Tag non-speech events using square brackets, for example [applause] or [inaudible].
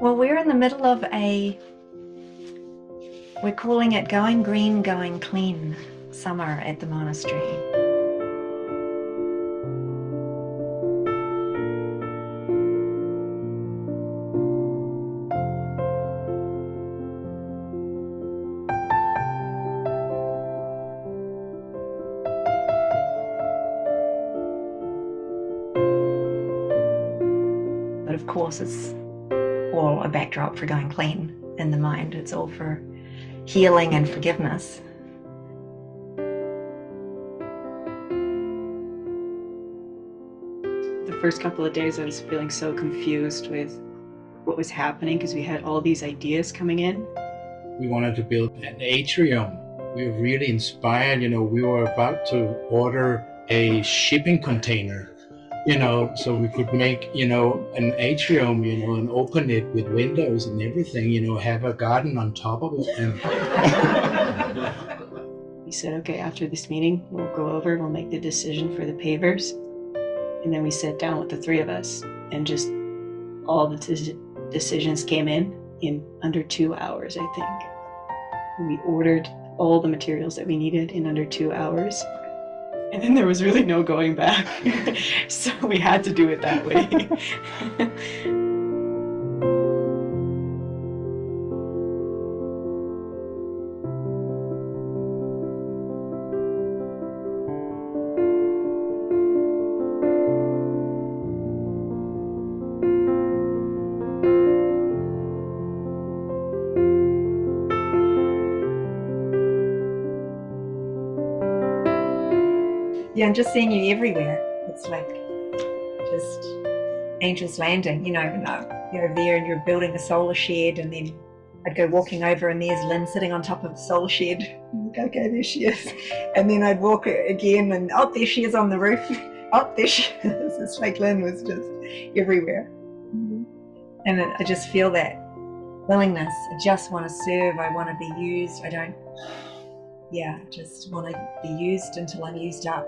Well, we're in the middle of a, we're calling it Going Green, Going Clean summer at the monastery. But of course, it's all a backdrop for going clean in the mind. It's all for healing and forgiveness. The first couple of days, I was feeling so confused with what was happening because we had all these ideas coming in. We wanted to build an atrium. We were really inspired. You know, we were about to order a shipping container you know, so we could make, you know, an atrium, you know, and open it with windows and everything, you know, have a garden on top of it. And we said, okay, after this meeting, we'll go over, we'll make the decision for the pavers. And then we sat down with the three of us and just all the decisions came in in under two hours, I think. We ordered all the materials that we needed in under two hours. And then there was really no going back. [laughs] so we had to do it that way. [laughs] Yeah, and just seeing you everywhere. It's like just angels landing, you know, uh, you're over there and you're building a solar shed and then I'd go walking over and there's Lynn sitting on top of the solar shed. [laughs] Okay, there she is. [laughs] And then I'd walk again and oh, there she is on the roof. [laughs] Oh, there she is. It's like Lynn was just everywhere. Mm-hmm. And I just feel that willingness. I just want to serve. I want to be used. I don't, yeah, just want to be used until I'm used up.